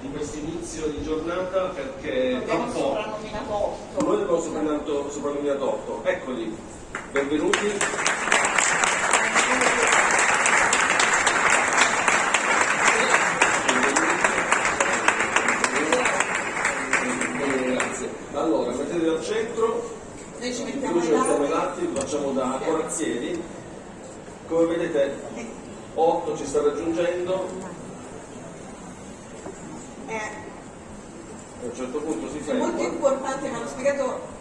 di questo inizio di giornata perché Abbiamo un po' soprannominato 8. noi abbiamo soprannominato, soprannominato 8 eccoli. Benvenuti. Grazie. Allora mettetevi al centro. Noi ci mettiamo ci i mettiamo i dati. lati lo facciamo da corazzieri. Come vedete 8 ci sta raggiungendo. Eh, a un certo punto si è molto ferma importante, mi hanno spiegato